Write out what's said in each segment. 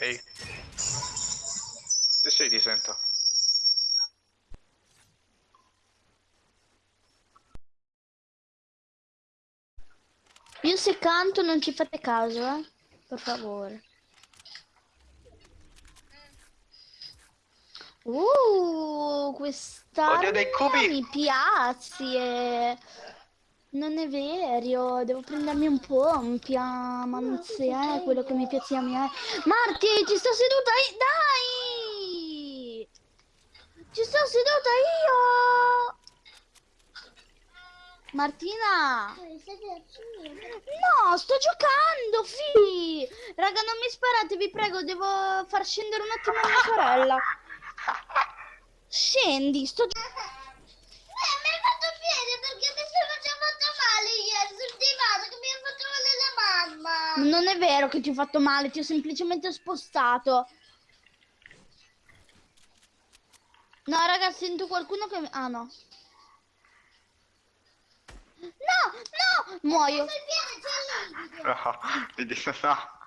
Ok. Sì, sì, ti sento. Io se canto non ci fate caso, eh? Per favore. Uh, questa mi piace. Non è vero, devo prendermi un po', un piamanze, eh, quello che mi piace a me. Marti, ci sto seduta io, dai! Ci sto seduta io! Martina! No, sto giocando, fi! Raga, non mi sparate, vi prego, devo far scendere un attimo mia sorella. Scendi, sto giocando. Non è vero che ti ho fatto male, ti ho semplicemente spostato. No, raga, sento qualcuno che... Ah, no. No, no, muoio. Lì. No.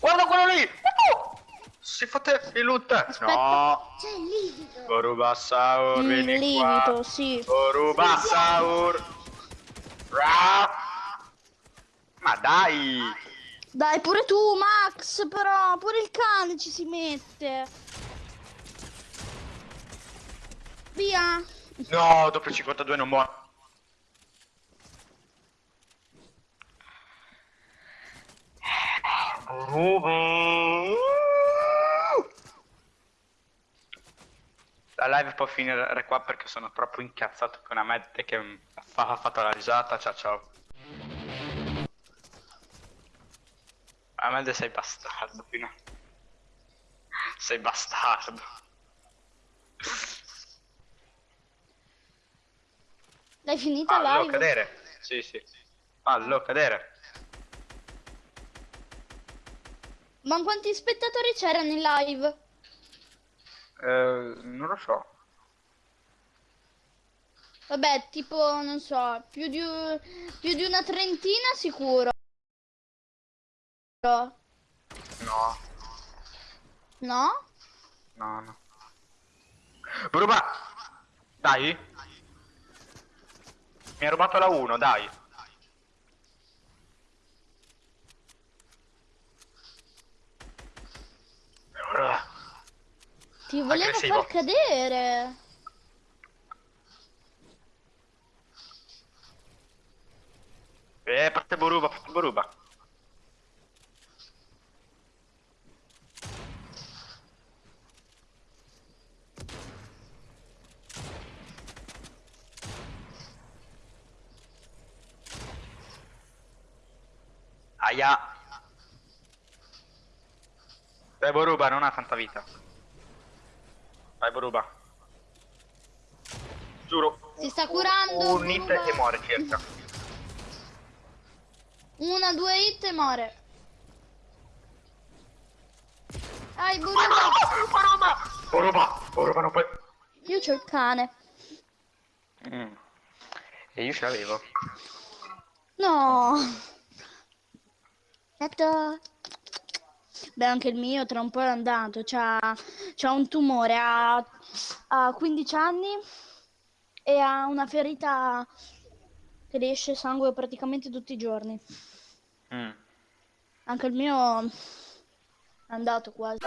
Guarda quello lì! Uh! Si fotte il loot! No! C'è il livido. Borubasaur, Mm, vieni lievito, qua! sì. Borubasaur! Ra! Ma dai! Dai, pure tu, Max, però, pure il cane ci si mette. Via. No, dopo il 52 non muore. La live può finire qua perché sono troppo incazzato con Ahmed che ha fatto la risata. Ciao ciao. Ahmed sei bastardo, fino. Sei bastardo. L'hai finita Fallo live? cadere. Sì, sì. Fallo cadere. Ma quanti spettatori c'erano in live? Eh, non lo so. Vabbè, tipo, non so, più di, più di una trentina sicuro. No, No? no, no. Bruba! Dai! Mi ha rubato la 1, dai! Ti volevo Aggressivo. far cadere. Eh, parte Boruba, parte Boruba. Aia. Dai Boruba, non ha tanta vita. Vai Boruba. Giuro. Si sta curando. Un hit Boruba. e muore circa. Una, due hit e muore. Dai, Boruba. Boruba! Boruba! Boruba non puoi... Io c'ho il cane. Mm. E io ce l'avevo. No. Aspetta. Beh, anche il mio tra un po' è andato. C'ha, c'ha un tumore, ha, ha 15 anni e ha una ferita che le esce sangue praticamente tutti i giorni. Mm. Anche il mio è andato quasi.